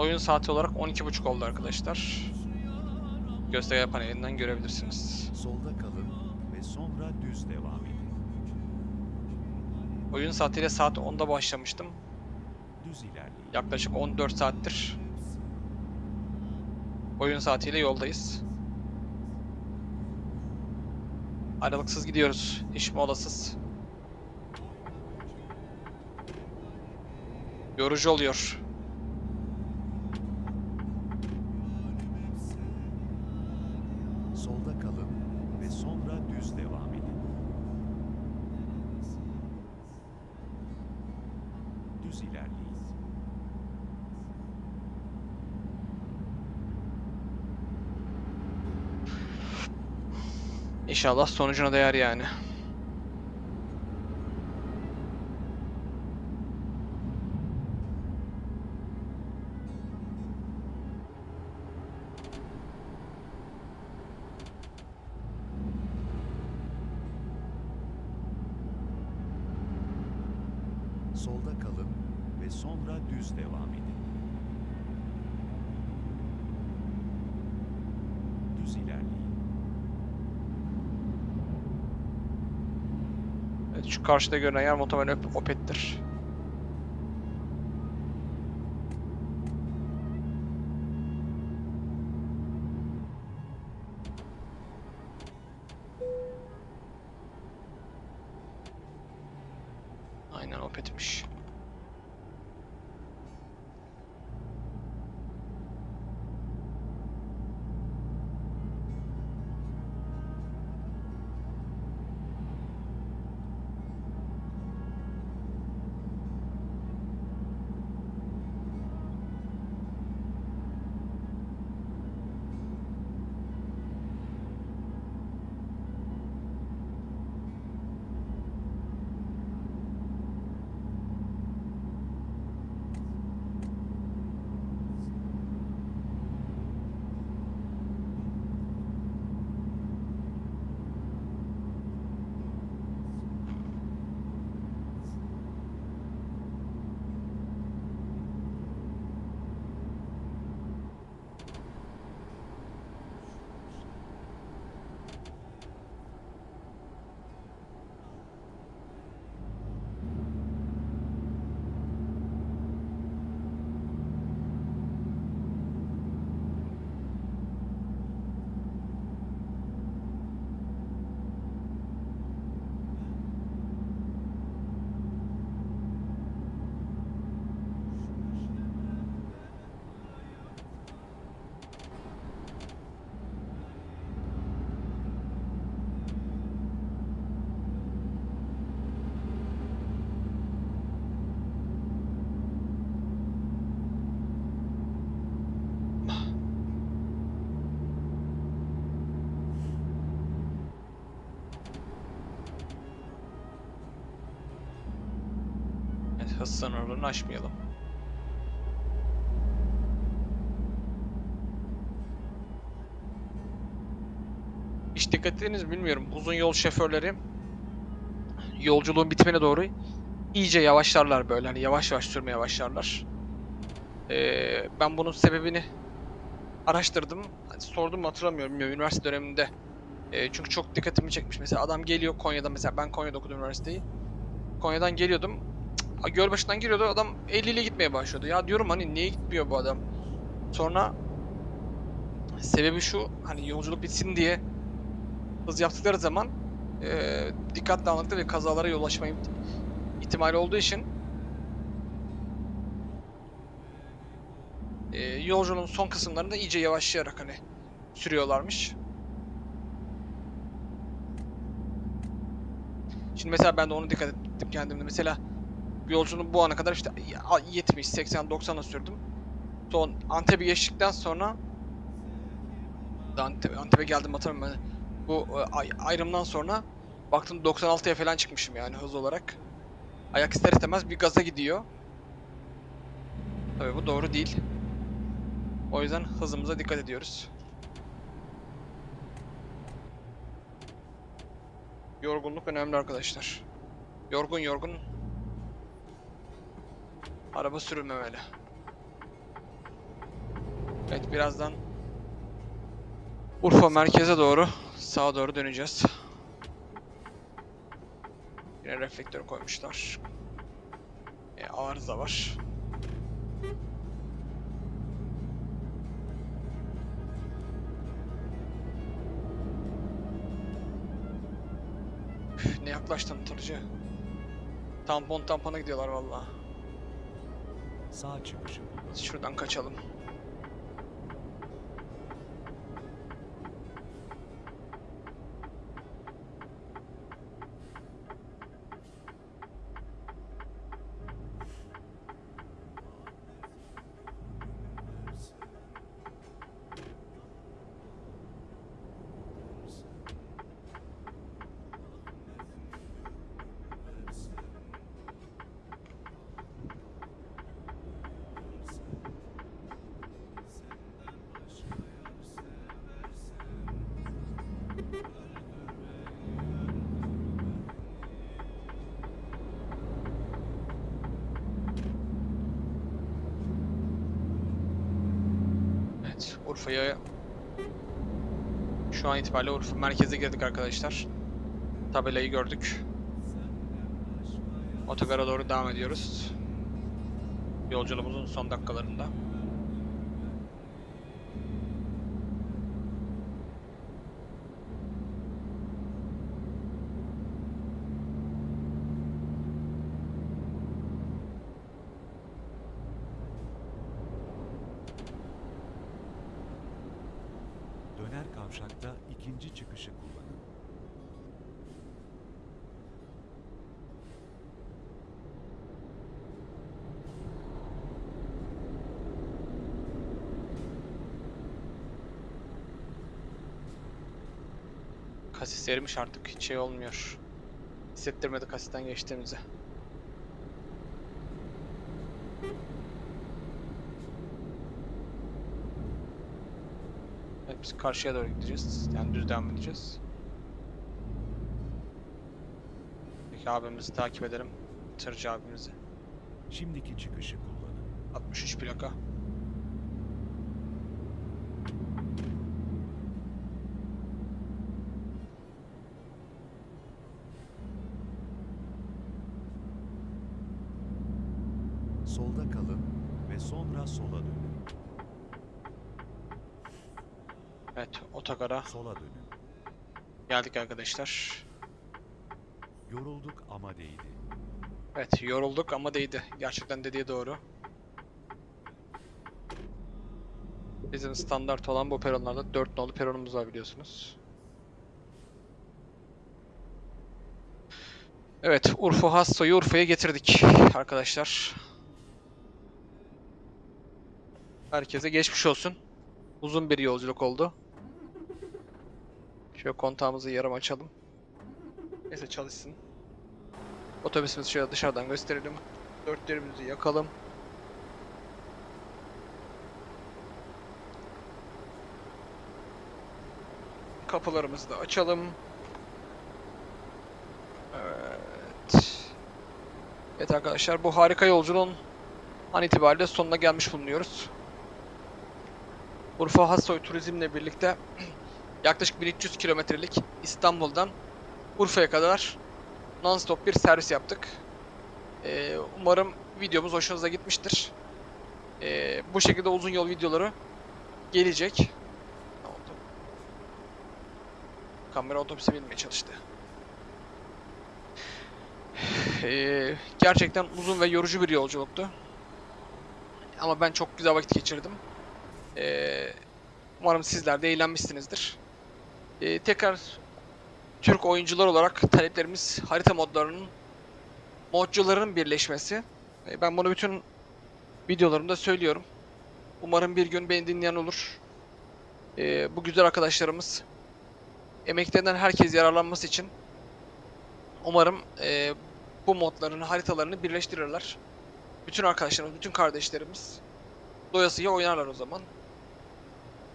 Oyun saati olarak 12.30 oldu arkadaşlar. Gösterge panelinden görebilirsiniz. Solda kalın ve sonra düz devam edin. Oyun saatiyle saat 10'da başlamıştım. Düz ilerleyin. Yaklaşık 14 saattir oyun saatiyle yoldayız. Aralıksız gidiyoruz. Hiç molasız. Yorucu oluyor. Solda kalın ve sonra düz devam edin. Düz ilerleyin. İnşallah sonucuna değer yani. Solda kalın ve sonra düz devam edin. Düz ilerleyin. Evet, şu karşıda görünen yer muhtemelen Op- Opet'tir. Hız sınırlarını aşmayalım. Hiç dikkat ettiniz mi bilmiyorum. Uzun yol şoförleri yolculuğun bitimine doğru iyice yavaşlarlar böyle. Hani yavaş yavaş sürmeye başlarlar. Ee, ben bunun sebebini araştırdım. Hani sordum hatırlamıyorum. bilmiyorum. Üniversite döneminde. Ee, çünkü çok dikkatimi çekmiş. Mesela adam geliyor Konya'da mesela ben Konya'da okudum üniversiteyi. Konya'dan geliyordum. Cık, Gölbaşı'ndan geliyordu adam 50 ile gitmeye başlıyordu. Ya diyorum hani niye gitmiyor bu adam? Sonra sebebi şu hani yolculuk bitsin diye hız yaptıkları zaman eee dikkat dağınıklığı ve kazalara yol açma iht- ihtimali olduğu için eee yolculuğun son kısımlarında iyice yavaşlayarak hani sürüyorlarmış. Şimdi mesela ben de onu dikkat ettim kendimde. Mesela yolculuğun bu ana kadar işte 70, 80, 90'a sürdüm. Son Antep'i geçtikten sonra Antep, Antep'e geldim hatırlamıyorum ben. Bu e, ay- ayrımdan sonra baktım 96'ya falan çıkmışım yani hız olarak. Ayak ister istemez bir gaza gidiyor. Tabii bu doğru değil. O yüzden hızımıza dikkat ediyoruz. Yorgunluk önemli arkadaşlar. Yorgun yorgun. Araba sürülmemeli. Evet birazdan Urfa merkeze doğru sağa doğru döneceğiz. Yine reflektör koymuşlar. E, arıza var. Üf, ne yaklaştın tırcı? Tampon tampona gidiyorlar vallahi. Sağ çıkışı. Şuradan kaçalım. Evet, Urfa'ya şu an itibariyle Urfa merkeze girdik arkadaşlar. Tabelayı gördük. Otogara doğru devam ediyoruz. Yolculuğumuzun son dakikalarında. Döner kavşakta ikinci çıkışı kullanın. Kasis erimiş artık hiç şey olmuyor. Hissettirmedi kasisten geçtiğimizi. Evet biz karşıya doğru gideceğiz. Yani düz devam edeceğiz. Peki abimizi takip edelim. Tırcı abimizi. Şimdiki çıkışı kullanın. 63 plaka. Solda kalın ve sonra sola dönün. Evet otogara Sola dönün. geldik arkadaşlar. Yorulduk ama değdi. Evet yorulduk ama değdi. Gerçekten dediği doğru. Bizim standart olan bu peronlarda 4 nolu peronumuz var biliyorsunuz. Evet Urfa Hasso'yu Urfa'ya getirdik arkadaşlar. Herkese geçmiş olsun. Uzun bir yolculuk oldu. Şöyle kontağımızı yarım açalım. Neyse çalışsın. Otobüsümüzü şöyle dışarıdan gösterelim. Dörtlerimizi yakalım. Kapılarımızı da açalım. Evet. Evet arkadaşlar bu harika yolculuğun an itibariyle sonuna gelmiş bulunuyoruz. Urfa Hassoy Turizm'le birlikte *clears throat* yaklaşık 1300 kilometrelik İstanbul'dan Urfa'ya kadar non-stop bir servis yaptık. Ee, umarım videomuz hoşunuza gitmiştir. Ee, bu şekilde uzun yol videoları gelecek. Ne oldu? Kamera otobüse binmeye çalıştı. Ee, gerçekten uzun ve yorucu bir yolculuktu. Ama ben çok güzel vakit geçirdim. Ee, umarım sizler de eğlenmişsinizdir. Ee, tekrar Türk oyuncular olarak taleplerimiz harita modlarının modcuların birleşmesi. E, Ben bunu bütün videolarımda söylüyorum. Umarım bir gün beni dinleyen olur. E, bu güzel arkadaşlarımız emeklerinden herkes yararlanması için umarım e, bu modların haritalarını birleştirirler. Bütün arkadaşlarımız, bütün kardeşlerimiz doyasıya oynarlar o zaman.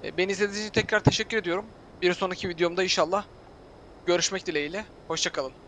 E, beni izlediğiniz için tekrar teşekkür ediyorum. Bir sonraki videomda inşallah görüşmek dileğiyle. Hoşçakalın.